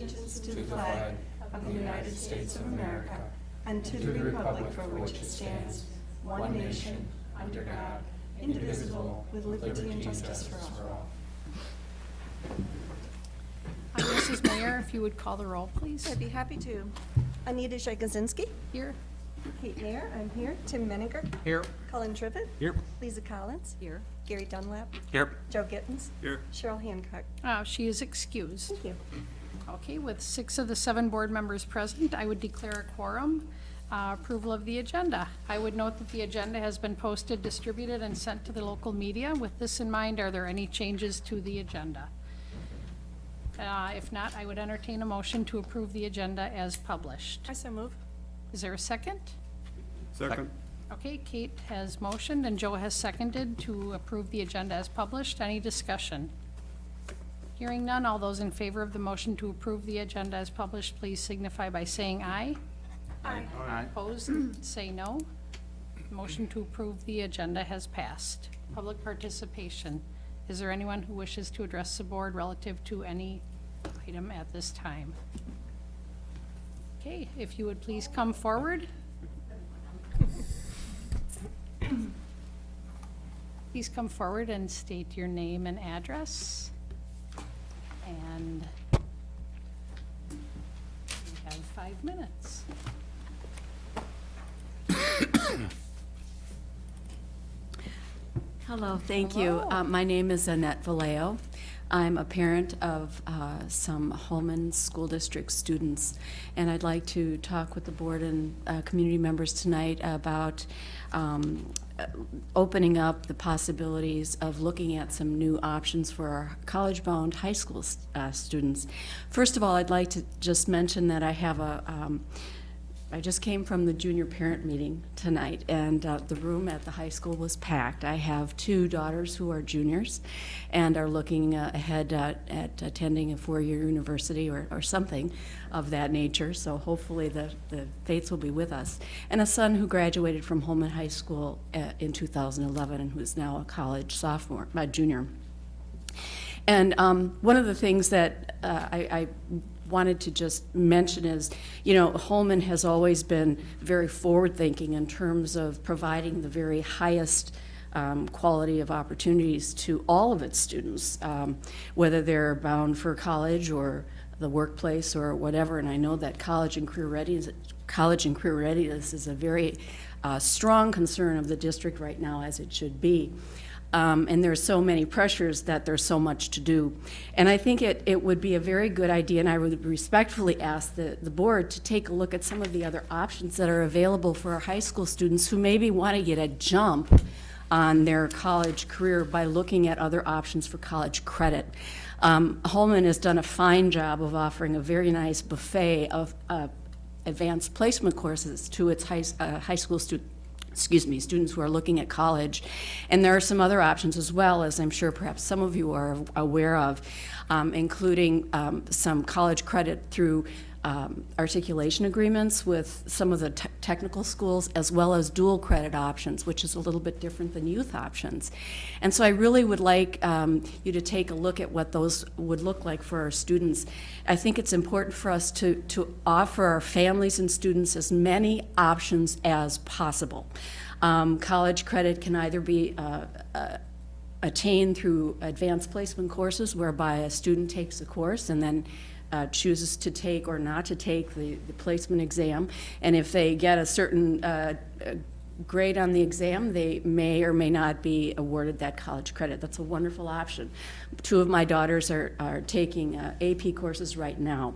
allegiance to the flag of the United States of America and to the republic for which it stands, one nation, under God, indivisible, with liberty and justice for all. Uh, Mrs. Mayor, if you would call the roll, please. I'd be happy to. Anita Shegozinski, Here. Kate Mayer, I'm here. Tim Menninger, Here. Colin Trivet, Here. Lisa Collins, Here. Gary Dunlap, Here. Joe Gittens, Here. Cheryl Hancock. Oh, She is excused. Thank you. Okay, with six of the seven board members present, I would declare a quorum. Uh, Approval of the agenda. I would note that the agenda has been posted, distributed, and sent to the local media. With this in mind, are there any changes to the agenda? Uh, If not, I would entertain a motion to approve the agenda as published. I so move. Is there a second? Second. Okay, Kate has motioned and Joe has seconded to approve the agenda as published. Any discussion? Hearing none, all those in favor of the motion to approve the agenda as published, please signify by saying aye. Aye. Aye. Opposed, say no. Motion to approve the agenda has passed. Public participation. Is there anyone who wishes to address the board relative to any item at this time? Okay, if you would please come forward. Please come forward and state your name and address. And we have five minutes. Hello, thank you. Uh, My name is Annette Vallejo. I'm a parent of uh, some Holmen School District students, and I'd like to talk with the board and uh, community members tonight about um, opening up the possibilities of looking at some new options for our college-bound high school uh, students. First of all, I'd like to just mention that I have a um, I just came from the junior parent meeting tonight, and uh, the room at the high school was packed. I have two daughters who are juniors and are looking uh, ahead uh, at attending a four-year university or, or something of that nature, so hopefully the, the fates will be with us. And a son who graduated from Holmen High School uh, in 2011 and who's now a college sophomore, junior. And um, one of the things that uh, I, I wanted to just mention is, you know, Holmen has always been very forward-thinking in terms of providing the very highest um, quality of opportunities to all of its students, um, whether they're bound for college or the workplace or whatever. And I know that college and career readiness, college and career readiness is a very uh, strong concern of the district right now, as it should be. Um, and there's so many pressures that there's so much to do. And I think it, it would be a very good idea, and I would respectfully ask the, the board to take a look at some of the other options that are available for our high school students who maybe want to get a jump on their college career by looking at other options for college credit. Um, Holmen has done a fine job of offering a very nice buffet of uh, advanced placement courses to its high, uh, high school students excuse me, students who are looking at college. And there are some other options as well, as I'm sure perhaps some of you are aware of, um, including um, some college credit through um, articulation agreements with some of the te technical schools, as well as dual credit options, which is a little bit different than youth options. And so I really would like um, you to take a look at what those would look like for our students. I think it's important for us to, to offer our families and students as many options as possible. Um, college credit can either be uh, uh, attained through advanced placement courses whereby a student takes a course and then uh, chooses to take or not to take the, the placement exam. And if they get a certain uh, grade on the exam, they may or may not be awarded that college credit. That's a wonderful option. Two of my daughters are, are taking uh, AP courses right now.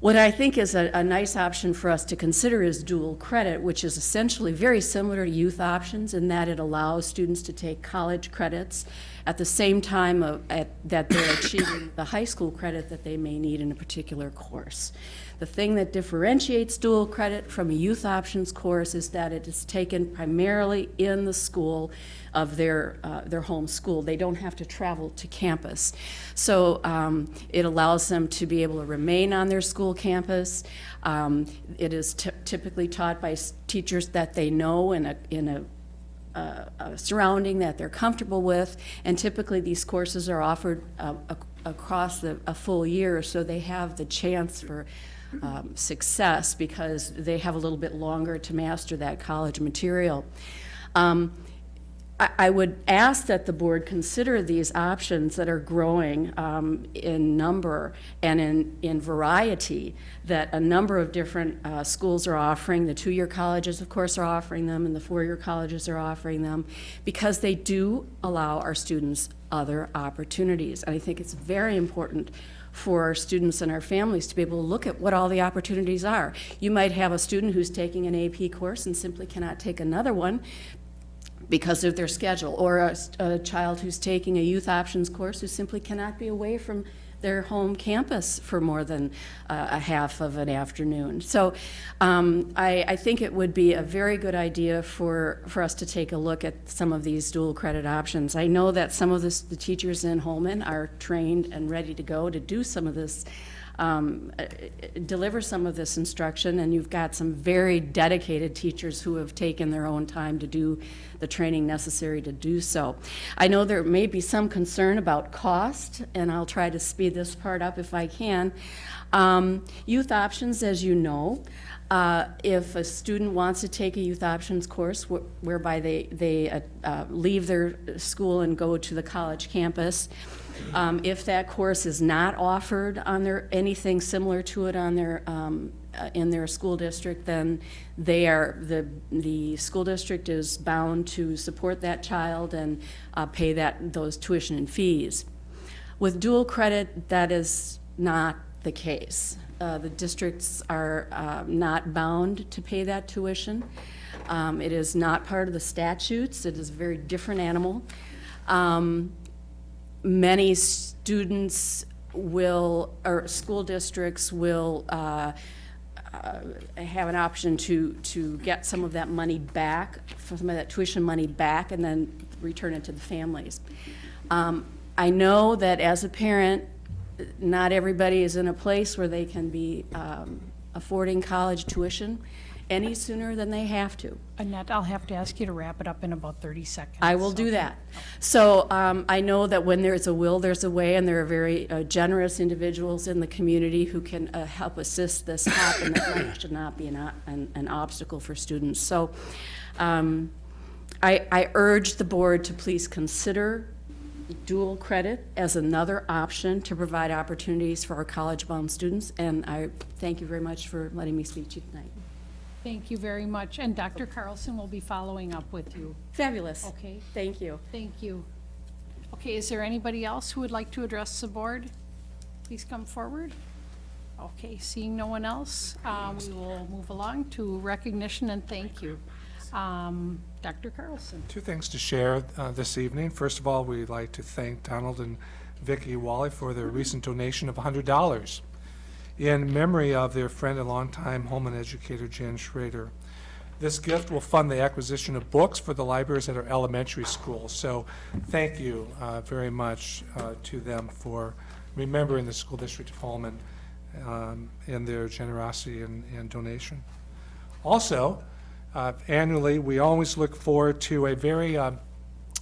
What I think is a, a, nice option for us to consider is dual credit, which is essentially very similar to youth options in that it allows students to take college credits at the same time of, at, that they're achieving the high school credit that they may need in a particular course. The thing that differentiates dual credit from a youth options course is that it is taken primarily in the school of their, uh, their home school. They don't have to travel to campus. So um, it allows them to be able to remain on their school campus. Um, it is typically taught by teachers that they know in a, in a uh, a surrounding that they're comfortable with, and typically these courses are offered uh, across the, a full year, so they have the chance for um, success because they have a little bit longer to master that college material. Um, I, would ask that the board consider these options that are growing um, in number and in, in variety, that a number of different uh, schools are offering. The two-year colleges, of course, are offering them, and the four-year colleges are offering them, because they do allow our students other opportunities. And I think it's very important for our students and our families to be able to look at what all the opportunities are. You might have a student who's taking an AP course and simply cannot take another one because of their schedule, or a, a child who's taking a youth options course who simply cannot be away from their home campus for more than uh, a half of an afternoon. So um, I, I think it would be a very good idea for, for us to take a look at some of these dual credit options. I know that some of this, the teachers in Holmen are trained and ready to go to do some of this um, uh, deliver some of this instruction, and you've got some very dedicated teachers who have taken their own time to do the training necessary to do so. I know there may be some concern about cost, and I'll try to speed this part up if I can. Um, youth options, as you know, uh, if a student wants to take a youth options course wh whereby they, they uh, uh, leave their school and go to the college campus, um, if that course is not offered on their, anything similar to it on their, um, uh, in their school district, then they are, the, the school district is bound to support that child and uh, pay that, those tuition and fees. With dual credit, that is not the case. Uh, the districts are uh, not bound to pay that tuition. Um, it is not part of the statutes. It is a very different animal. Um, many students will, or school districts will uh, uh, have an option to, to get some of that money back, some of that tuition money back, and then return it to the families. Um, I know that as a parent, not everybody is in a place where they can be um, affording college tuition any sooner than they have to. Annette, I'll have to ask you to wrap it up in about 30 seconds. I will do that. So um, I know that when there's a will, there's a way, and there are very uh, generous individuals in the community who can uh, help assist this happen. That should not be an, an, an obstacle for students. So um, I, I urge the board to please consider dual credit as another option to provide opportunities for our college-bound students, and I thank you very much for letting me speak to you tonight. Thank you very much, and Dr. Carlson will be following up with you. Fabulous. Okay, Thank you. thank you. Okay, is there anybody else who would like to address the board? Please come forward. Okay, seeing no one else, uh, we will move along to recognition and thank you. Um, Dr. Carlson. Two things to share uh, this evening. First of all, we'd like to thank Donald and Vicki Wally for their recent donation of $100 in memory of their friend and longtime Holmen educator Jan Schrader. This gift will fund the acquisition of books for the libraries at our elementary schools. So thank you uh, very much uh, to them for remembering the school district of Holmen um, and their generosity and and donation. Also, uh, annually, we always look forward to a very um,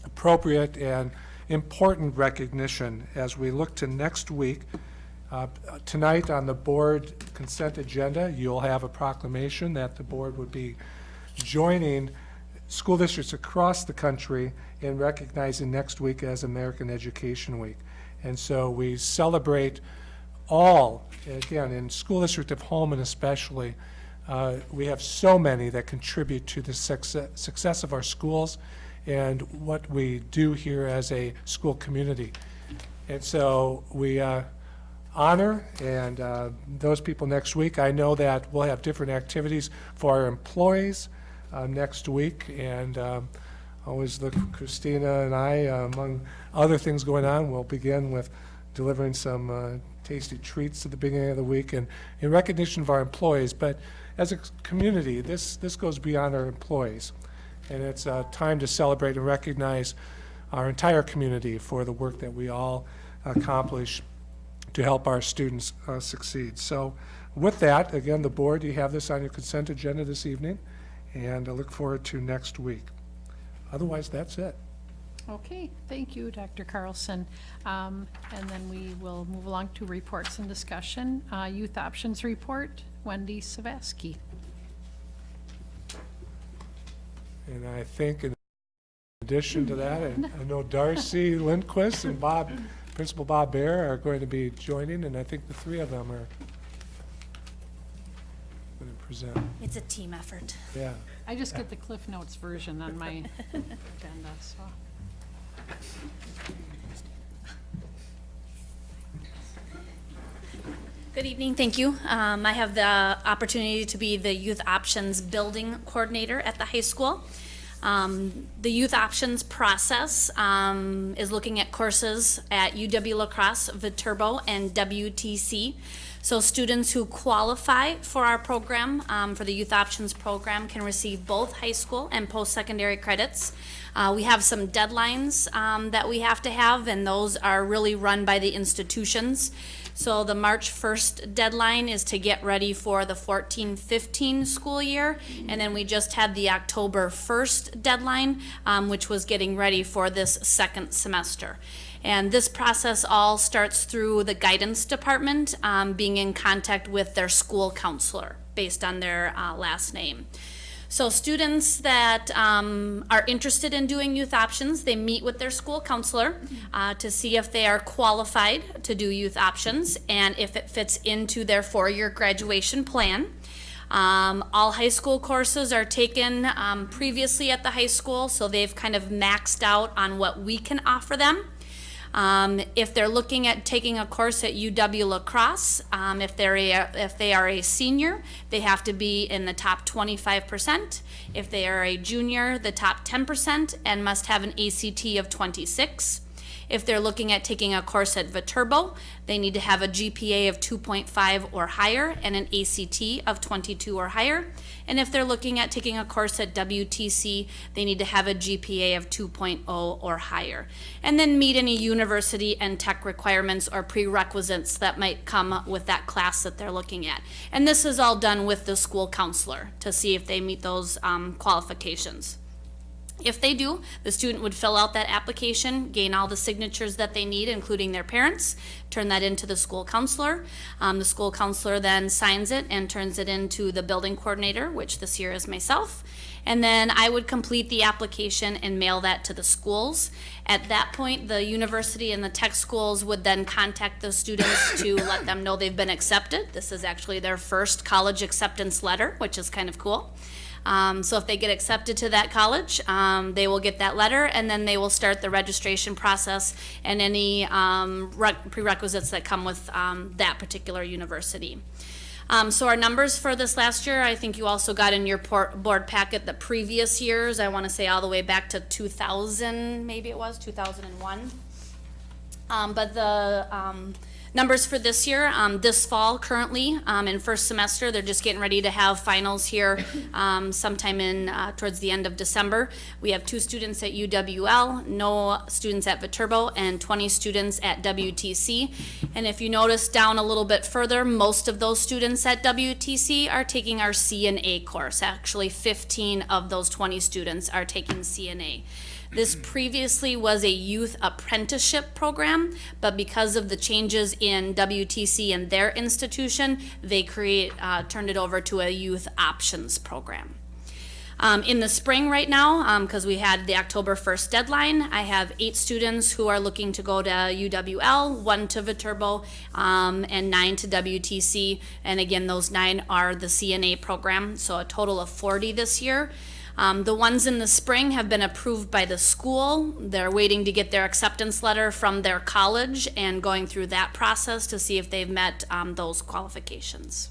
appropriate and important recognition as we look to next week. Uh, Tonight on the board consent agenda, you'll have a proclamation that the board would be joining school districts across the country in recognizing next week as American Education Week. And so we celebrate all, again, in School District of Holmen especially, uh, we have so many that contribute to the success, success of our schools and what we do here as a school community. And so we uh, honor and uh, those people next week. I know that we'll have different activities for our employees uh, next week, and um, always look Christina and I, uh, among other things going on, we'll begin with delivering some uh, tasty treats at the beginning of the week and in recognition of our employees. But as a community, this, this goes beyond our employees. And it's a time to celebrate and recognize our entire community for the work that we all accomplish to help our students uh, succeed. So with that, again, the board, you have this on your consent agenda this evening, and I look forward to next week. Otherwise, that's it. Okay, thank you, Dr. Carlson. Um, And then we will move along to reports and discussion. Uh, Youth Options Report, Wendy Savaski. And I think in addition to that, and I know Darcy Lindquist and Bob, Principal Bob Bear are going to be joining, and I think the three of them are going to present, It's a team effort. yeah. I just get the Cliff Notes version on my agenda, so. Good evening, thank you. Um, I have the opportunity to be the Youth Options Building Coordinator at the high school. Um, the Youth Options process um, is looking at courses at UW La Crosse, Viterbo, and WTC. So students who qualify for our program, um, for the Youth Options program, can receive both high school and post-secondary credits. Uh, we have some deadlines um, that we have to have, and those are really run by the institutions. So the March 1st deadline is to get ready for the 14-15 school year, and then we just had the October 1st deadline, um, which was getting ready for this second semester. And this process all starts through the guidance department um, being in contact with their school counselor based on their uh, last name. So students that um, are interested in doing youth options, they meet with their school counselor uh, to see if they are qualified to do youth options and if it fits into their four-year graduation plan. Um, all high school courses are taken um, previously at the high school, so they've kind of maxed out on what we can offer them. Um, if they're looking at taking a course at UW La Crosse, um, if they're a, if they are a senior, they have to be in the top 25%. If they are a junior, the top 10% and must have an ACT of 26. If they're looking at taking a course at Viterbo, they need to have a GPA of 2.5 or higher and an ACT of 22 or higher. And if they're looking at taking a course at WTC, they need to have a GPA of 2.0 or higher. And then meet any university and tech requirements or prerequisites that might come with that class that they're looking at. And this is all done with the school counselor to see if they meet those um, qualifications. If they do, the student would fill out that application, gain all the signatures that they need, including their parents, turn that into the school counselor. Um, the school counselor then signs it and turns it into the building coordinator, which this year is myself. And then I would complete the application and mail that to the schools. At that point, the university and the tech schools would then contact the students to let them know they've been accepted. This is actually their first college acceptance letter, which is kind of cool. Um, so if they get accepted to that college, um, they will get that letter, and then they will start the registration process and any um, prerequisites that come with um, that particular university. Um, so our numbers for this last year, I think you also got in your board packet the previous years. I want to say all the way back to 2000, maybe it was 2001. Um, but the um, numbers for this year, um, this fall currently, um, in first semester, they're just getting ready to have finals here um, sometime in uh, towards the end of December. We have two students at UWL, no students at Viterbo, and 20 students at WTC. And if you notice down a little bit further, most of those students at WTC are taking our CNA course. Actually, 15 of those 20 students are taking CNA. This previously was a youth apprenticeship program, but because of the changes in WTC and their institution, they create, uh, turned it over to a youth options program. Um, in the spring right now, because we had the October 1st deadline, I have eight students who are looking to go to UWL, one to Viterbo, um, and nine to WTC. And again, those nine are the CNA program, so a total of 40 this year. Um, the ones in the spring have been approved by the school. They're waiting to get their acceptance letter from their college and going through that process to see if they've met um, those qualifications.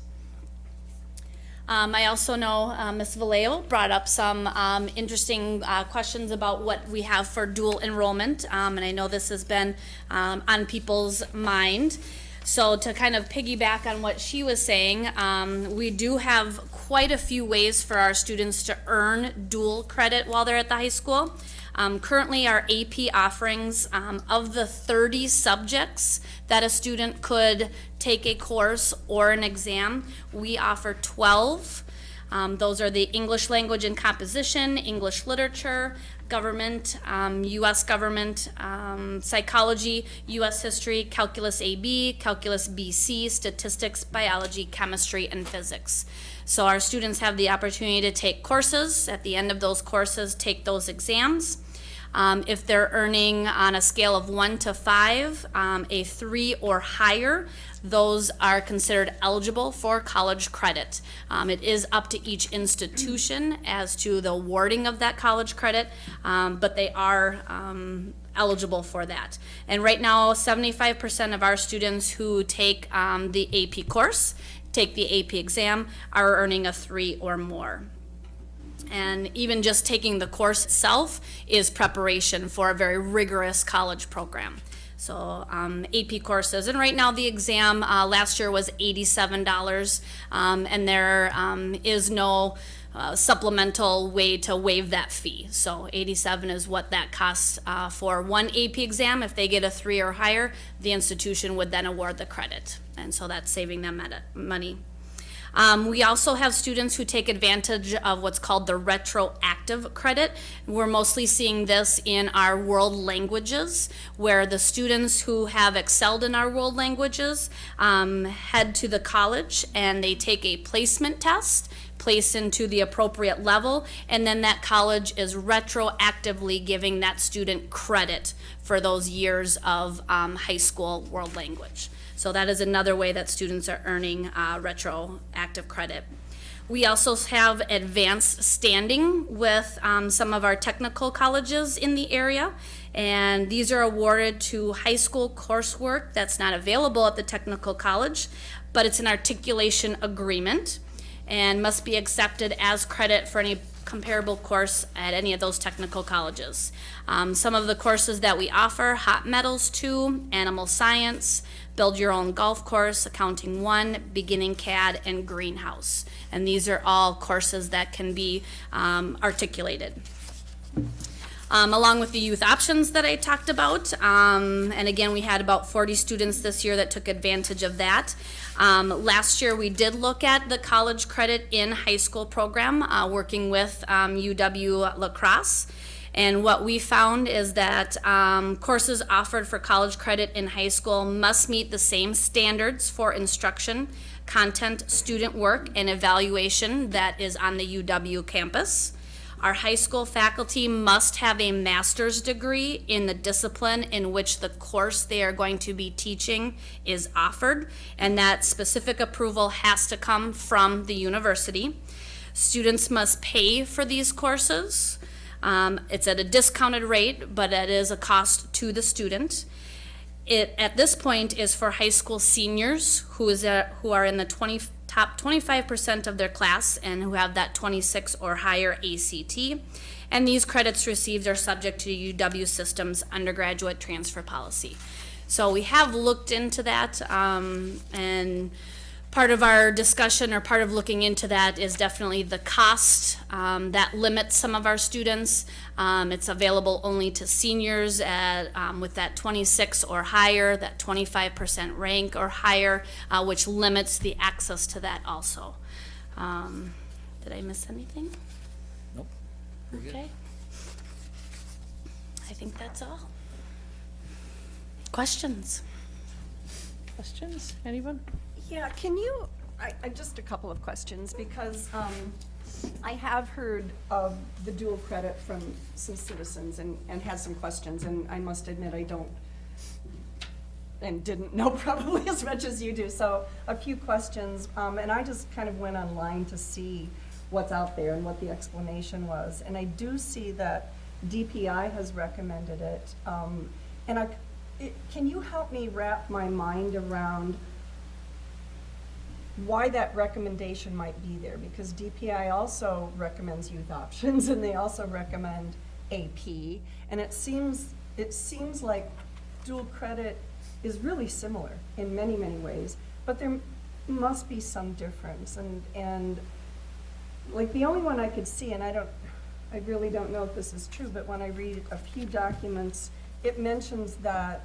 Um, I also know uh, Ms. Vallejo brought up some um, interesting uh, questions about what we have for dual enrollment, um, and I know this has been um, on people's mind. So to kind of piggyback on what she was saying, um, we do have quite a few ways for our students to earn dual credit while they're at the high school. Um, currently, our AP offerings, um, of the 30 subjects that a student could take a course or an exam, we offer 12. Um, those are the English language and composition, English literature, government, um, U.S. government, um, psychology, U.S. history, calculus AB, calculus BC, statistics, biology, chemistry, and physics. So our students have the opportunity to take courses. At the end of those courses, take those exams. Um, if they're earning on a scale of one to five, um, a three or higher, those are considered eligible for college credit. Um, it is up to each institution as to the awarding of that college credit, um, but they are um, eligible for that. And right now, 75% of our students who take um, the AP course, take the AP exam, are earning a three or more. And even just taking the course itself is preparation for a very rigorous college program. So um, AP courses, and right now the exam uh, last year was $87, um, and there um, is no uh, supplemental way to waive that fee. So 87 is what that costs uh, for one AP exam. If they get a three or higher, the institution would then award the credit, and so that's saving them money. Um, we also have students who take advantage of what's called the retroactive credit. We're mostly seeing this in our world languages, where the students who have excelled in our world languages um, head to the college and they take a placement test placed into the appropriate level, and then that college is retroactively giving that student credit for those years of um, high school world language. So that is another way that students are earning uh, retroactive credit. We also have advanced standing with um, some of our technical colleges in the area. And these are awarded to high school coursework that's not available at the technical college, but it's an articulation agreement and must be accepted as credit for any comparable course at any of those technical colleges. Um, some of the courses that we offer, hot metals two, animal science, build your own golf course, accounting one, beginning CAD, and greenhouse. And these are all courses that can be um, articulated. Um, along with the youth options that I talked about. Um, and again, we had about 40 students this year that took advantage of that. Um, last year, we did look at the college credit in high school program, uh, working with um, UW La Crosse. And what we found is that um, courses offered for college credit in high school must meet the same standards for instruction, content, student work, and evaluation that is on the UW campus. Our high school faculty must have a master's degree in the discipline in which the course they are going to be teaching is offered, and that specific approval has to come from the university. Students must pay for these courses. Um, it's at a discounted rate, but it is a cost to the student. It, at this point, is for high school seniors who is who are in the 20, top 25% of their class and who have that 26 or higher ACT. And these credits received are subject to UW Systems undergraduate transfer policy. So we have looked into that, um, and part of our discussion or part of looking into that is definitely the cost um, that limits some of our students. Um, it's available only to seniors at, um, with that 26 or higher, that 25% rank or higher, uh, which limits the access to that also. Um, did I miss anything? Nope. You're good. Okay. I think that's all. Questions? Questions? Anyone? Yeah, can you, I, I, just a couple of questions, because, um, I have heard of the dual credit from some citizens and, and had some questions, and I must admit, I don't, and didn't know probably as much as you do, so a few questions, um, and I just kind of went online to see what's out there and what the explanation was, and I do see that DPI has recommended it, um, and I, it, can you help me wrap my mind around why that recommendation might be there, because DPI also recommends youth options, and they also recommend AP, and it seems, it seems like dual credit is really similar in many, many ways, but there must be some difference, and, and, like, the only one I could see, and I don't, I really don't know if this is true, but when I read a few documents, it mentions that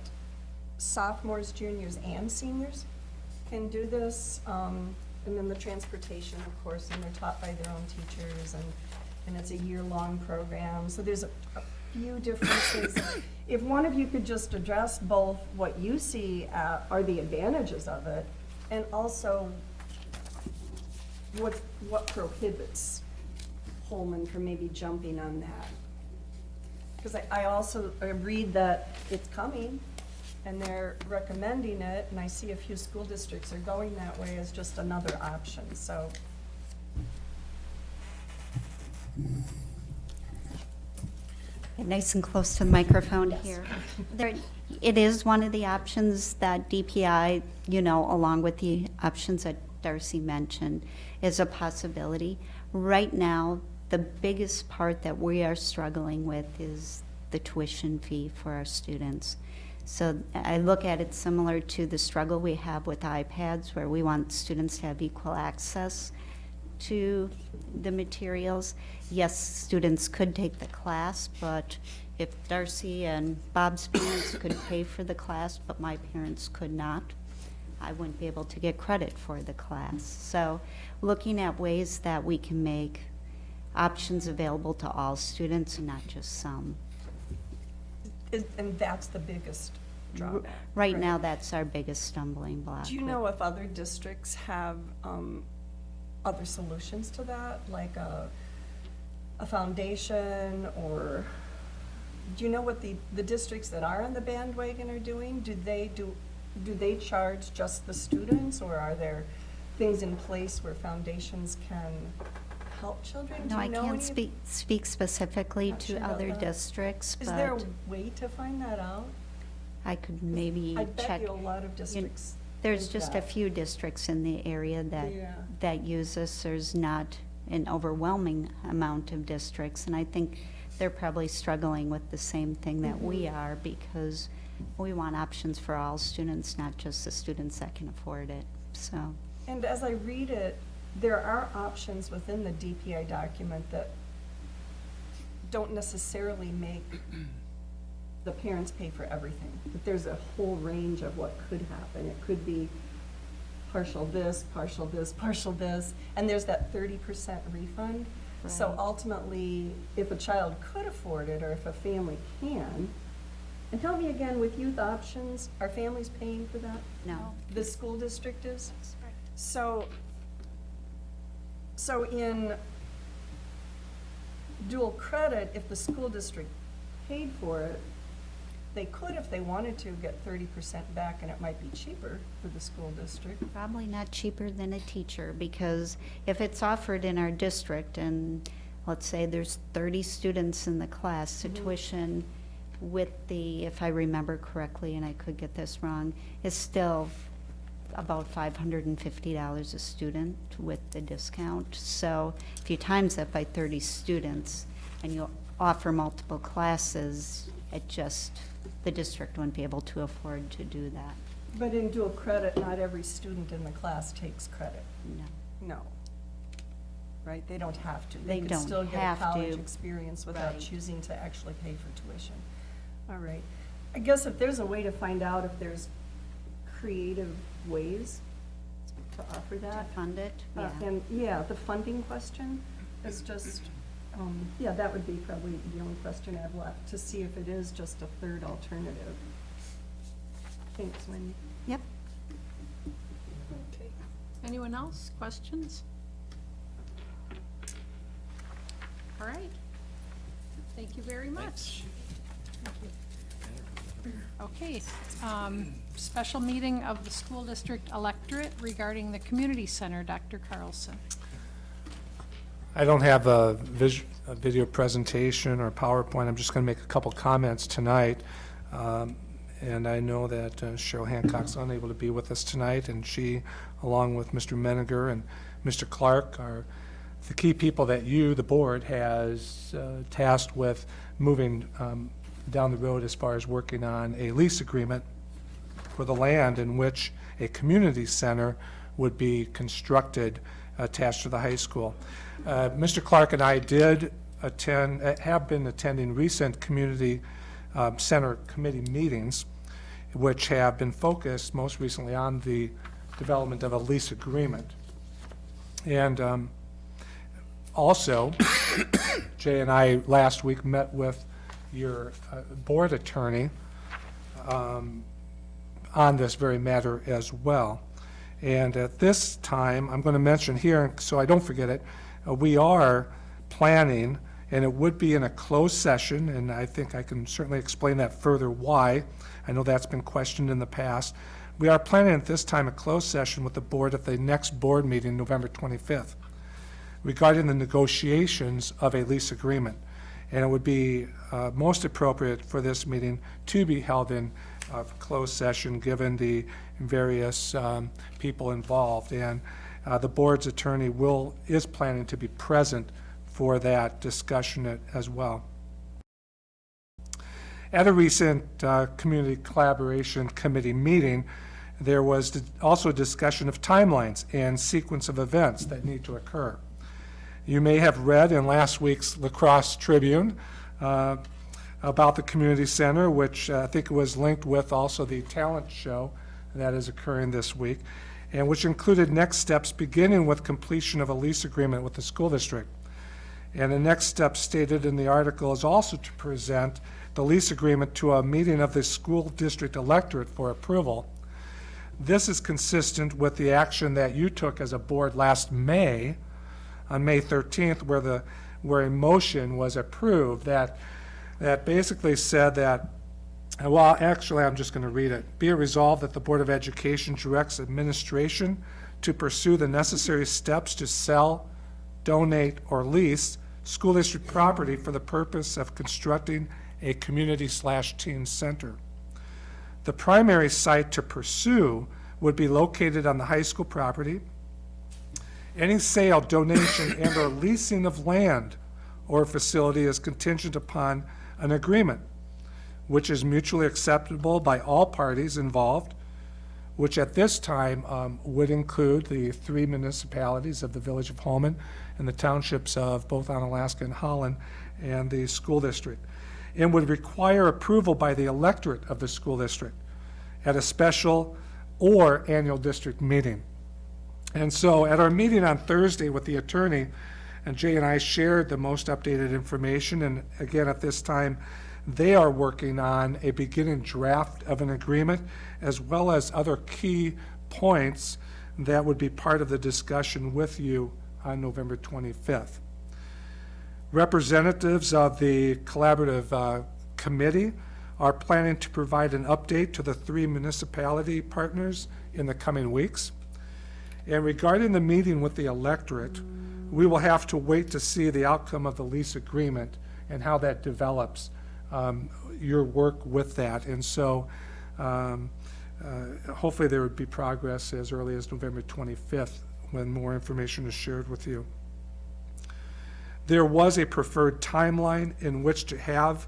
sophomores, juniors, and seniors can do this, um, and then the transportation, of course, and they're taught by their own teachers, and, and it's a year-long program, so there's a, a few differences. If one of you could just address both what you see uh, are the advantages of it, and also what, what prohibits Holmen from maybe jumping on that. Because I, I also, I read that it's coming, and they're recommending it, and I see a few school districts are going that way as just another option, so. Nice and close to the microphone here. There, it is one of the options that DPI, you know, along with the options that Darcy mentioned, is a possibility. Right now, the biggest part that we are struggling with is the tuition fee for our students. So I look at it similar to the struggle we have with iPads, where we want students to have equal access to the materials. Yes, students could take the class, but if Darcy and Bob's parents could pay for the class, but my parents could not, I wouldn't be able to get credit for the class. So looking at ways that we can make options available to all students and not just some. And that's the biggest drawback. Right now, that's our biggest stumbling block. Do you know if other districts have um, other solutions to that, like a, a foundation, or, do you know what the, the districts that are on the bandwagon are doing? Do they do, do they charge just the students, or are there things in place where foundations can help children? Do No, I you know can't any- speak, speak specifically Not sure to about other that. districts, Is there but a way to find that out? I could maybe I bet check. you a lot of districts. There's do just a that. few districts in the area that, Yeah. that use this. There's not an overwhelming amount of districts. And I think they're probably struggling with the same thing that we Mm-hmm. are because we want options for all students, not just the students that can afford it. So, And as I read it, there are options within the DPI document that don't necessarily make the parents pay for everything. But there's a whole range of what could happen. It could be partial this, partial this, partial this, and there's that thirty percent refund. So ultimately, if a child could afford it, or if a family can, and tell me again, with youth options, are families paying for that? no. The school district is? So, so in dual credit, if the school district paid for it, they could, if they wanted to, get thirty percent back, and it might be cheaper for the school district. Probably not cheaper than a teacher, because if it's offered in our district, and let's say there's thirty students in the class, the mm-hmm. tuition with the, if I remember correctly, and I could get this wrong, is still about five hundred and fifty dollars a student with the discount. So if you times that by thirty students, and you offer multiple classes, it just, the district wouldn't be able to afford to do that, But in dual credit, not every student in the class takes credit. no. No. Right? They don't have to. They could don't still get a have college to. experience without Right. choosing to actually pay for tuition. All right. I guess if there's a way to find out if there's creative ways to offer To that. fund it, uh, yeah. And, yeah, the funding question is just, um, yeah, that would be probably the only question I've left, to see if it is just a third alternative. Thanks, Wendy. Yep. Okay. Anyone else? Questions? All right. Thank you very much. Okay, um, special meeting of the school district electorate regarding the community center, Dr. Carlson. I don't have a vis, a video presentation or PowerPoint, I'm just gonna make a couple comments tonight. Um, And I know that uh, Cheryl Hancock's unable to be with us tonight, and she, along with Mr. Meniger and Mr. Clark, are the key people that you, the board, has uh, tasked with moving um, down the road as far as working on a lease agreement for the land in which a community center would be constructed attached to the high school. Uh, Mr. Clark and I did attend, uh, have been attending recent community um, center committee meetings, which have been focused most recently on the development of a lease agreement. And um, also, Jay and I last week met with your uh, board attorney um, on this very matter as well. And at this time, I'm going to mention here, so I don't forget it, uh, we are planning, and it would be in a closed session, and I think I can certainly explain that further why. I know that's been questioned in the past. We are planning at this time a closed session with the board at the next board meeting, November 25th, regarding the negotiations of a lease agreement. And it would be uh, most appropriate for this meeting to be held in uh, closed session, given the various um, people involved. And uh, the board's attorney will, is planning to be present for that discussion as well. At a recent uh, Community Collaboration Committee meeting, there was also a discussion of timelines and sequence of events that need to occur. You may have read in last week's La Crosse Tribune uh, about the community center, which uh, I think was linked with also the talent show that is occurring this week, and which included next steps beginning with completion of a lease agreement with the school district. And the next step stated in the article is also to present the lease agreement to a meeting of the school district electorate for approval. This is consistent with the action that you took as a board last May, on May 13th, where the, where a motion was approved that, that basically said that, Uh, well, actually, I'm just going to read it. Be it resolved that the Board of Education directs administration to pursue the necessary steps to sell, donate, or lease school district property for the purpose of constructing a community slash teen center. The primary site to pursue would be located on the high school property. Any sale, donation, and/or leasing of land or facility is contingent upon an agreement, which is mutually acceptable by all parties involved, which at this time um, would include the three municipalities of the Village of Holmen and the townships of both Onalaska and Holland, and the school district, and would require approval by the electorate of the school district at a special or annual district meeting. And so at our meeting on Thursday with the attorney, and Jay and I shared the most updated information, and again, at this time, they are working on a beginning draft of an agreement, as well as other key points that would be part of the discussion with you on November 25th. Representatives of the collaborative uh, committee are planning to provide an update to the three municipality partners in the coming weeks. And regarding the meeting with the electorate, we will have to wait to see the outcome of the lease agreement and how that develops, um, your work with that. And so um, uh, hopefully there would be progress as early as November 25th when more information is shared with you. There was a preferred timeline in which to have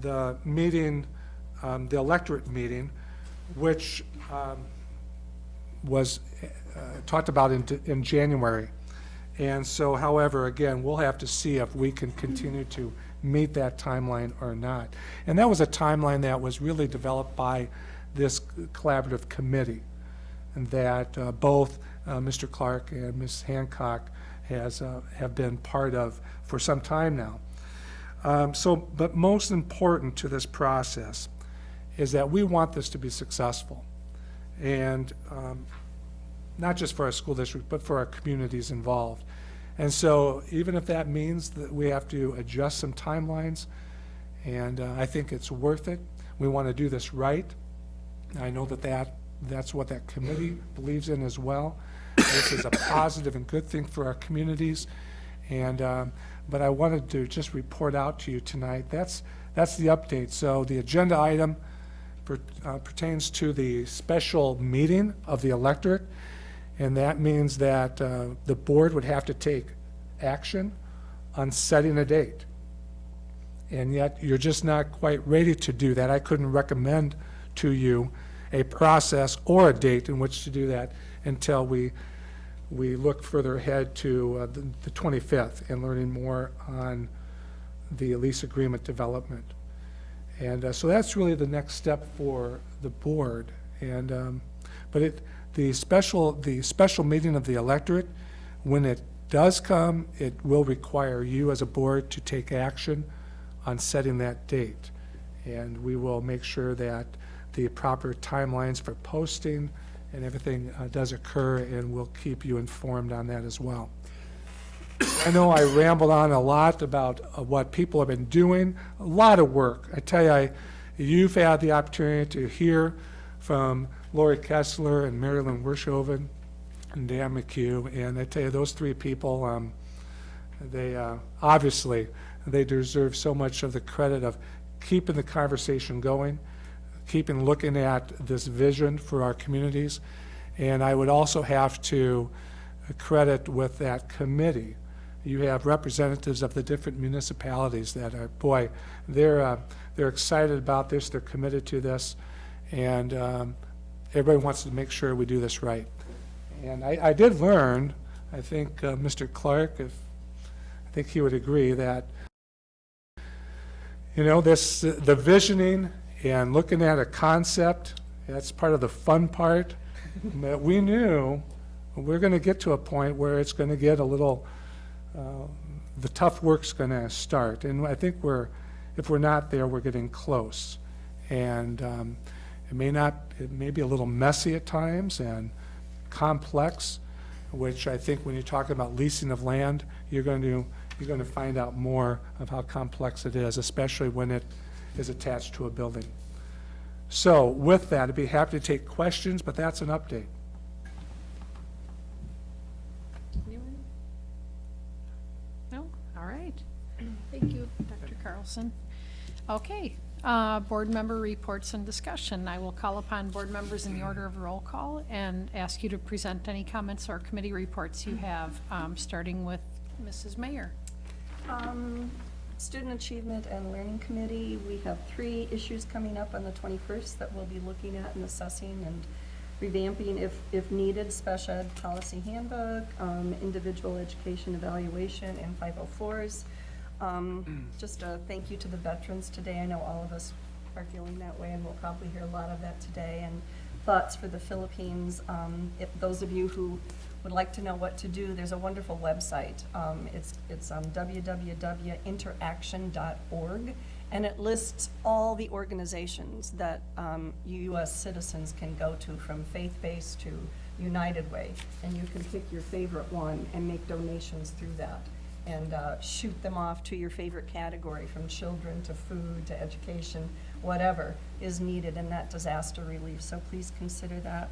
the meeting, um, the electorate meeting, which um, was uh, talked about in, in January. And so, however, again, we'll have to see if we can continue to meet that timeline or not. And that was a timeline that was really developed by this collaborative committee, and that uh, both uh, Mr. Clark and Ms. Hancock has, uh, have been part of for some time now. Um, So, but most important to this process is that we want this to be successful. And um, not just for our school district, but for our communities involved. And so even if that means that we have to adjust some timelines, and uh, I think it's worth it. We want to do this right. I know that that, that's what that committee believes in as well. This is a positive and good thing for our communities. And, um, but I wanted to just report out to you tonight. That's, that's the update. So the agenda item per- uh, pertains to the special meeting of the electorate. And that means that uh, the board would have to take action on setting a date. And yet, you're just not quite ready to do that. I couldn't recommend to you a process or a date in which to do that until we, we look further ahead to uh, the the 25th and learning more on the lease agreement development. And uh, so that's really the next step for the board. And, um, but it, the special, the special meeting of the electorate, when it does come, it will require you as a board to take action on setting that date. And we will make sure that the proper timelines for posting and everything uh, does occur, and we'll keep you informed on that as well. I know I rambled on a lot about uh, what people have been doing, a lot of work. I tell you, I, you've had the opportunity to hear from Lori Kessler and Marilyn Wershoven and Dan McHugh, and I tell you, those three people, um, they, uh, obviously, they deserve so much of the credit of keeping the conversation going, keeping looking at this vision for our communities. And I would also have to credit with that committee. You have representatives of the different municipalities that are, boy, they're, uh, they're excited about this, they're committed to this, and um, everybody wants to make sure we do this right. And I, I did learn, I think uh, Mr. Clark, if, I think he would agree, that, you know, this, the visioning and looking at a concept, that's part of the fun part. That we knew we're going to get to a point where it's going to get a little, uh, the tough work's going to start. And I think we're, if we're not there, we're getting close. And um, it may not, it may be a little messy at times and complex, which I think when you're talking about leasing of land, you're going to, you're going to find out more of how complex it is, especially when it is attached to a building. So with that, I'd be happy to take questions, but that's an update. Anyone? No? All right. Thank you, Dr. Carlson. Okay, uh, board member reports and discussion. I will call upon board members in the order of roll call and ask you to present any comments or committee reports you have, um, starting with Mrs. Mayer. Um, Student Achievement and Learning Committee, we have three issues coming up on the 21st that we'll be looking at and assessing and revamping if, if needed, special ed policy handbook, um, individual education evaluation, and 504s. Um, Just a thank you to the veterans today. I know all of us are feeling that way, and we'll probably hear a lot of that today. And thoughts for the Philippines. Um, If those of you who would like to know what to do, there's a wonderful website. Um, It's, it's um, www.interaction.org, and it lists all the organizations that um, U.S. citizens can go to, from faith-based to United Way. And you can pick your favorite one and make donations through that and uh, shoot them off to your favorite category, from children to food to education, whatever is needed in that disaster relief. So please consider that.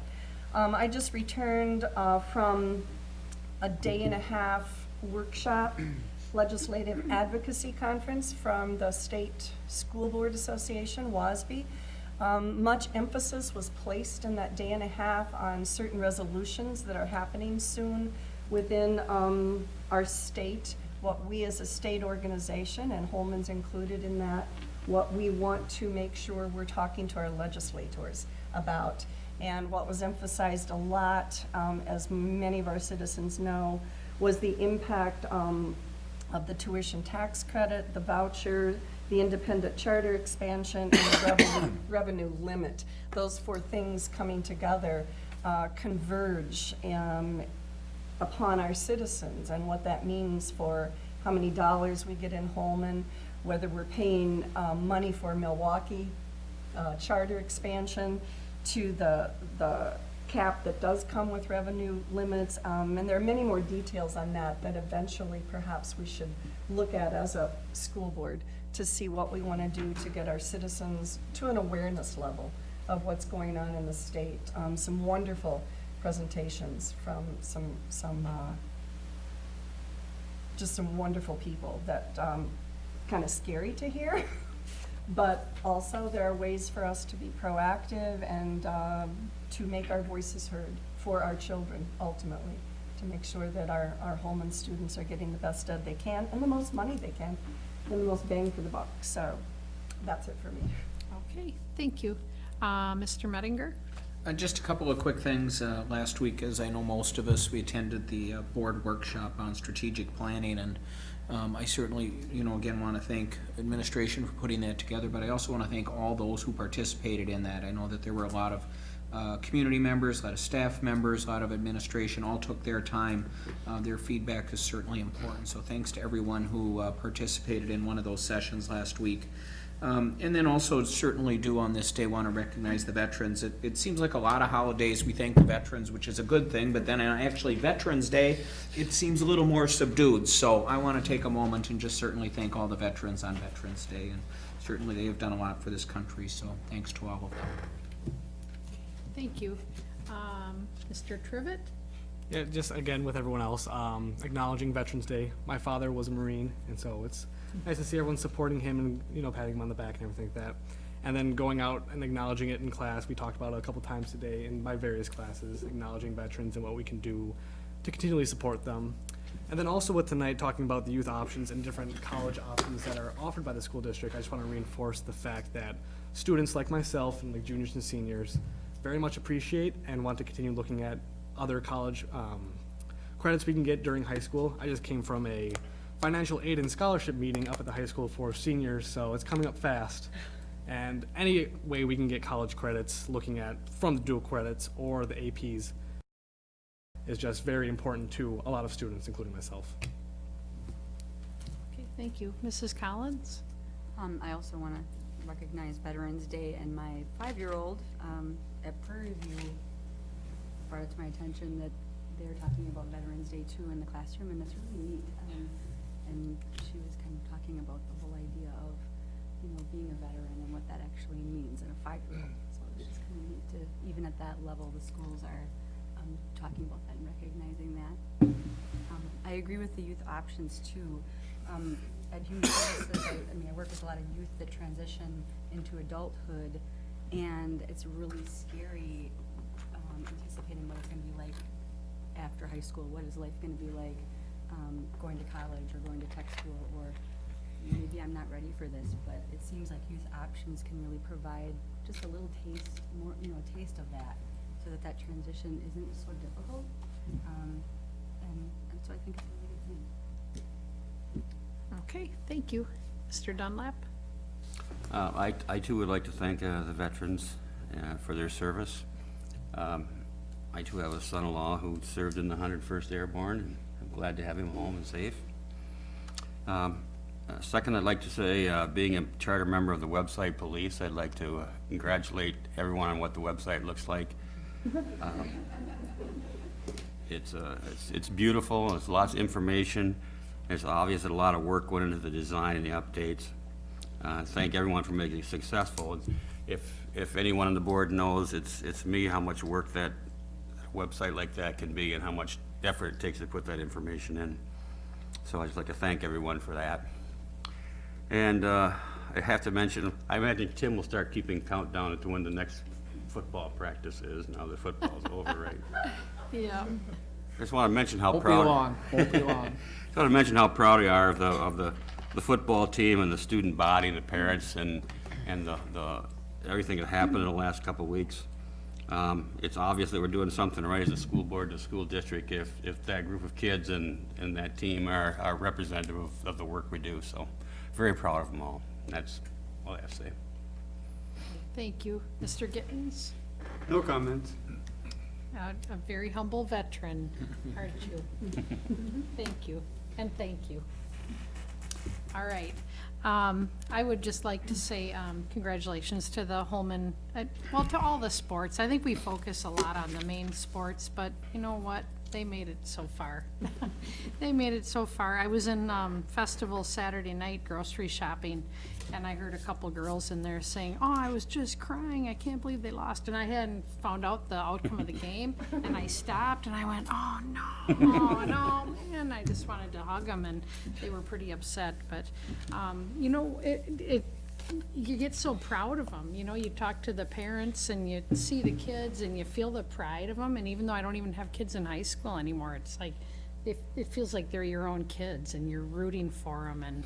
Um, I just returned uh, from a day and a half workshop, legislative advocacy conference from the State School Board Association, WASB. Um, much emphasis was placed in that day and a half on certain resolutions that are happening soon within um, our state, what we as a state organization, and Holmen's included in that, what we want to make sure we're talking to our legislators about. And what was emphasized a lot, um, as many of our citizens know, was the impact um, of the tuition tax credit, the voucher, the independent charter expansion, and the revenue, revenue limit. Those four things coming together uh, converge um, upon our citizens and what that means for how many dollars we get in Holmen, whether we're paying um, money for Milwaukee uh, charter expansion to the, the cap that does come with revenue limits. Um, And there are many more details on that that eventually perhaps we should look at as a school board to see what we want to do to get our citizens to an awareness level of what's going on in the state. Um, Some wonderful presentations from some, some, uh, just some wonderful people that, um, kind of scary to hear. But also, there are ways for us to be proactive and um, to make our voices heard for our children, ultimately, to make sure that our, our Holmen students are getting the best ed they can and the most money they can, and the most bang for the buck. So, that's it for me. Okay, thank you. Uh, Mr. Mettinger? Uh, just a couple of quick things. Uh, last week, as I know most of us, we attended the uh, board workshop on strategic planning, and um, I certainly, you know, again, want to thank administration for putting that together, but I also want to thank all those who participated in that. I know that there were a lot of uh, community members, a lot of staff members, a lot of administration, all took their time. Uh, Their feedback is certainly important, so thanks to everyone who uh, participated in one of those sessions last week. Um, And then also certainly do on this day want to recognize the veterans. It, it seems like a lot of holidays, we thank the veterans, which is a good thing, but then actually Veterans Day, it seems a little more subdued. So I want to take a moment and just certainly thank all the veterans on Veterans Day. And certainly they have done a lot for this country, so thanks to all of them. Thank you. Um, Mr. Trivett? Yeah, just again with everyone else, um, acknowledging Veterans Day. My father was a Marine, and so it's nice to see everyone supporting him and you know patting him on the back and everything like that. And then going out and acknowledging it in class. We talked about it a couple times today in my various classes, acknowledging veterans and what we can do to continually support them. And then also with tonight talking about the youth options and different college options that are offered by the school district, I just want to reinforce the fact that students like myself and like juniors and seniors very much appreciate and want to continue looking at other college um, credits we can get during high school. I just came from a financial aid and scholarship meeting up at the high school for seniors, so it's coming up fast. And any way we can get college credits, looking at from the dual credits or the APs, is just very important to a lot of students, including myself. Okay, thank you. Mrs. Collins? Um, I also want to recognize Veterans Day, and my five-year-old, um, at Prairie View brought it to my attention that they're talking about Veterans Day too in the classroom, and that's really neat. Um, and she was kind of talking about the whole idea of, you know, being a veteran and what that actually means in a five-year-old. So it was just kind of neat to, even at that level, the schools are, um, talking about that and recognizing that. Um, I agree with the youth options too. Um, at Human Services, I, I mean, I work with a lot of youth that transition into adulthood, and it's really scary, um, anticipating what it's gonna be like after high school. What is life gonna be like, um, going to college or going to tech school, or maybe I'm not ready for this, but it seems like youth options can really provide just a little taste, more, you know, a taste of that, so that that transition isn't so difficult. Um, and, and so I think it's a really good thing. Okay, thank you. Mr. Dunlap? Uh, I, I too would like to thank uh, the veterans uh, for their service. Um, I too have a son-in-law who served in the 101st Airborne, and I'm glad to have him home and safe. Um, uh, Second, I'd like to say, uh, being a charter member of the website police, I'd like to uh, congratulate everyone on what the website looks like. Um, It's, uh, it's, it's beautiful, there's lots of information, It's obvious that a lot of work went into the design and the updates. Uh, Thank everyone for making it successful. If, if anyone on the board knows, it's, it's me, how much work that website like that can be and how much effort it takes to put that information in. So I'd just like to thank everyone for that. And uh, I have to mention, I imagine Tim will start keeping countdown to when the next football practice is, now that football's over, right? Yeah. I just want to mention how Won't be proud. long, won't be long. Just want to mention how proud we are of the, of the, the football team and the student body and the parents and, and the, the, everything that happened in the last couple of weeks. Um, it's obvious that we're doing something right as a school board, and a school district, if, if that group of kids and, and that team are, are representative of, of the work we do, so very proud of them all. That's all I have to say. Thank you. Mr. Gittens? No comments. Uh, A very humble veteran, aren't you? Thank you, and thank you. All right. Um, I would just like to say um, congratulations to the Holmen, uh, well, to all the sports. I think we focus a lot on the main sports, but you know what? They made it so far. They made it so far. I was in um, Festival Saturday night grocery shopping, and I heard a couple girls in there saying, "Oh, I was just crying. I can't believe they lost." And I hadn't found out the outcome of the game, and I stopped and I went, "Oh no, oh no, man!" I just wanted to hug them, and they were pretty upset. But um, you know, it, it you get so proud of them. You know, you talk to the parents and you see the kids and you feel the pride of them. And even though I don't even have kids in high school anymore, it's like it, it feels like they're your own kids and you're rooting for them. And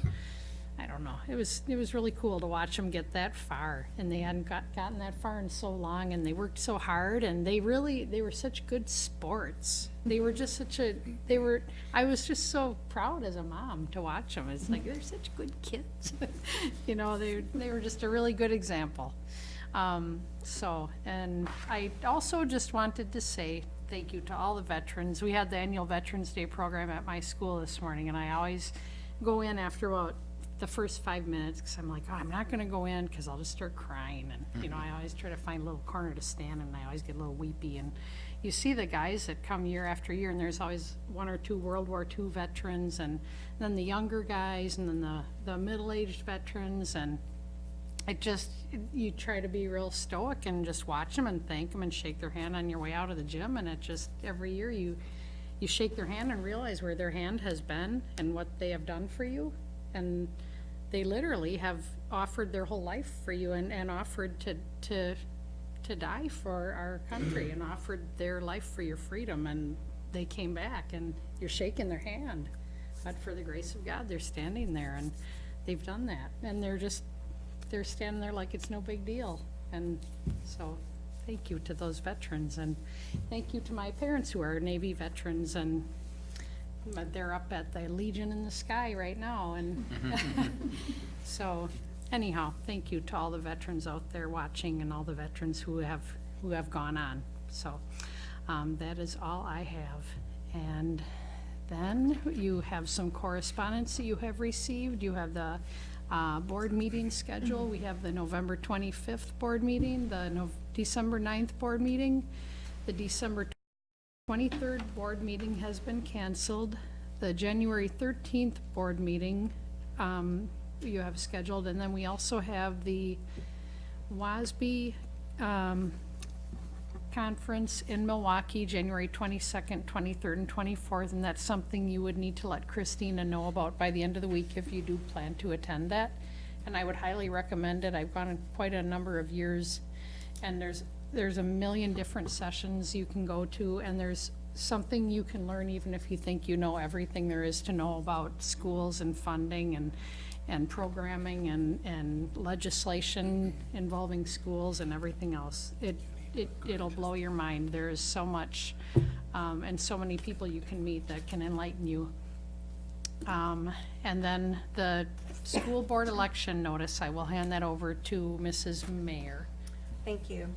I don't know, it was it was really cool to watch them get that far. And they hadn't got gotten that far in so long. And they worked so hard. And they really they were such good sports. They were just such a they were. I was just so proud as a mom to watch them. It's like they're such good kids. you know, they they were just a really good example. Um, So, and I also just wanted to say thank you to all the veterans. We had the annual Veterans Day program at my school this morning, and I always go in after about the first five minutes, because I'm like, oh, I'm not gonna go in, because I'll just start crying, and, you know, I mm-hmm. always try to find a little corner to stand, and I always get a little weepy, and you see the guys that come year after year, and there's always one or two World War II veterans, and then the younger guys, and then the, the middle-aged veterans, and it just, you try to be real stoic and just watch them and thank them and shake their hand on your way out of the gym, and it just, every year you, you shake their hand and realize where their hand has been and what they have done for you, and they literally have offered their whole life for you and, and offered to, to, to die for our country and offered their life for your freedom, and they came back, and you're shaking their hand. But for the grace of God, they're standing there, and they've done that, and they're just, they're standing there like it's no big deal. And so, thank you to those veterans, and thank you to my parents who are Navy veterans, and but they're up at the Legion in the Sky right now, and so, anyhow, thank you to all the veterans out there watching and all the veterans who have, who have gone on. So, um, that is all I have. And then you have some correspondence that you have received. You have the, uh, board meeting schedule. We have the November twenty-fifth board meeting, the Nov- December 9th board meeting, the December 23rd board meeting has been canceled. The January 13th board meeting um, you have scheduled, and then we also have the WASB um, conference in Milwaukee, January 22nd, 23rd, and 24th, and that's something you would need to let Christina know about by the end of the week if you do plan to attend that. And I would highly recommend it. I've gone quite a number of years, and there's, there's a million different sessions you can go to, and there's something you can learn even if you think you know everything there is to know about schools and funding and, and programming and, and legislation involving schools and everything else. It, it, it'll blow your mind. There is so much, um, and so many people you can meet that can enlighten you. Um, and then the school board election notice, I will hand that over to Mrs. Mayer. Thank you.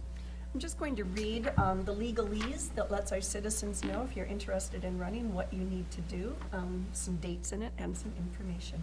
I'm just going to read um, the legalese that lets our citizens know if you're interested in running, what you need to do, um, some dates in it, and some information.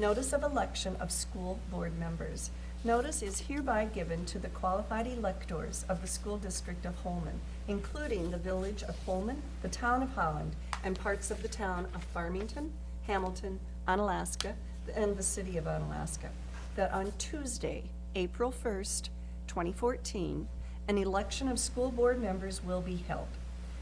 Notice of election of school board members. Notice is hereby given to the qualified electors of the school district of Holmen, including the village of Holmen, the town of Holland, and parts of the town of Farmington, Hamilton, Onalaska, and the city of Onalaska, that on Tuesday, April 1st, 2014, an election of school board members will be held.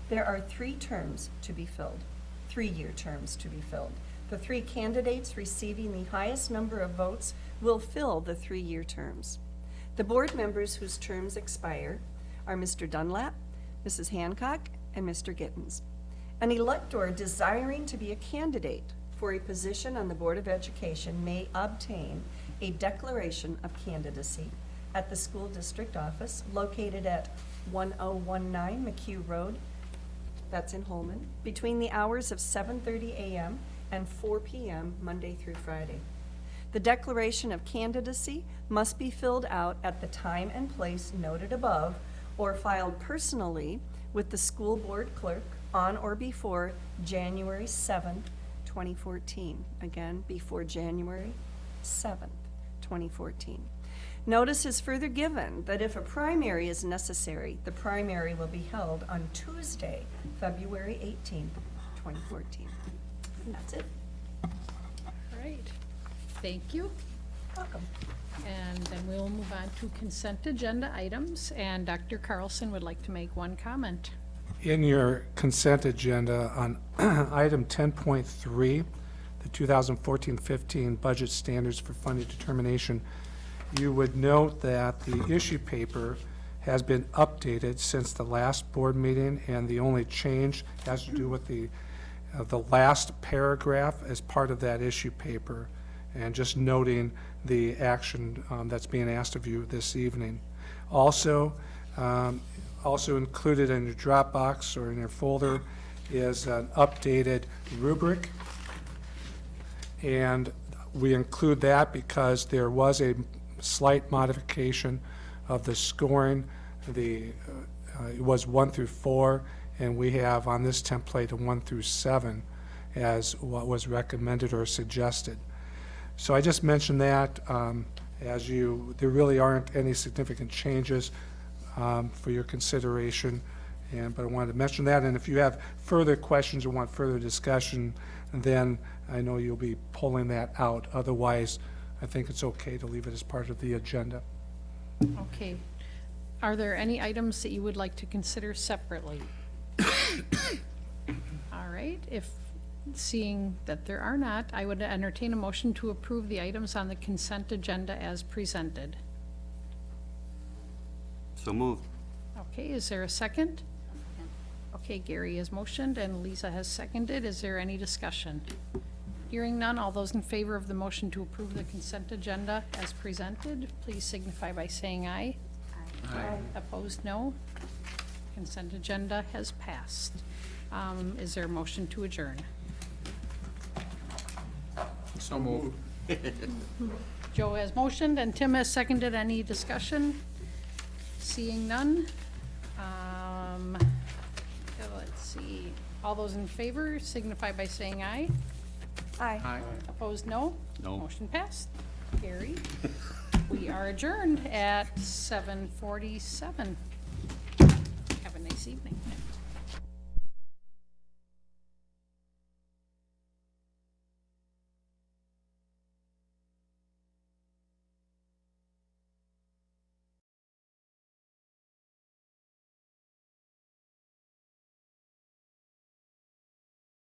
There are three terms to be filled, three-year terms to be filled. The three candidates receiving the highest number of votes will fill the three-year terms. The board members whose terms expire are Mr. Dunlap, Mrs. Hancock, and Mr. Gittens. An elector desiring to be a candidate for a position on the Board of Education may obtain a declaration of candidacy at the school district office located at 1019 McHugh Road, that's in Holmen, between the hours of 7:30 a.m. and 4 p.m., Monday through Friday. The declaration of candidacy must be filled out at the time and place noted above or filed personally with the school board clerk on or before January 7th, 2014. Again, before January 7th, 2014. Notice is further given that if a primary is necessary, the primary will be held on Tuesday, February 18th, 2014. And that's it. All right, thank you. Welcome. And then we'll move on to consent agenda items, and Dr. Carlson would like to make one comment. In your consent agenda on item 10.3, the 2014-15 budget standards for funding determination, you would note that the issue paper has been updated since the last board meeting, and the only change has to do with the, uh, the last paragraph as part of that issue paper, and just noting the action um, that's being asked of you this evening. Also, um, also included in your Dropbox or in your folder is an updated rubric. And we include that because there was a slight modification of the scoring. The, uh, uh, it was one through four, and we have on this template a one through seven as what was recommended or suggested. So I just mentioned that um, as you, there really aren't any significant changes um, for your consideration, and, but I wanted to mention that, and if you have further questions or want further discussion, then I know you'll be pulling that out. Otherwise, I think it's okay to leave it as part of the agenda. Okay. Are there any items that you would like to consider separately? All right, if, seeing that there are not, I would entertain a motion to approve the items on the consent agenda as presented. So moved. Okay, is there a second? Okay, Gary has motioned and Lisa has seconded. Is there any discussion? Hearing none, all those in favor of the motion to approve the consent agenda as presented, please signify by saying aye. Aye. Opposed, no. Consent agenda has passed. Um, is there a motion to adjourn? So moved. Joe has motioned and Tim has seconded. Any discussion? Seeing none. Um, yeah, let's see. All those in favor signify by saying aye. Aye. Aye. Opposed, no? No. Motion passed. Gary, we are adjourned at seven forty-seven. Have a nice evening.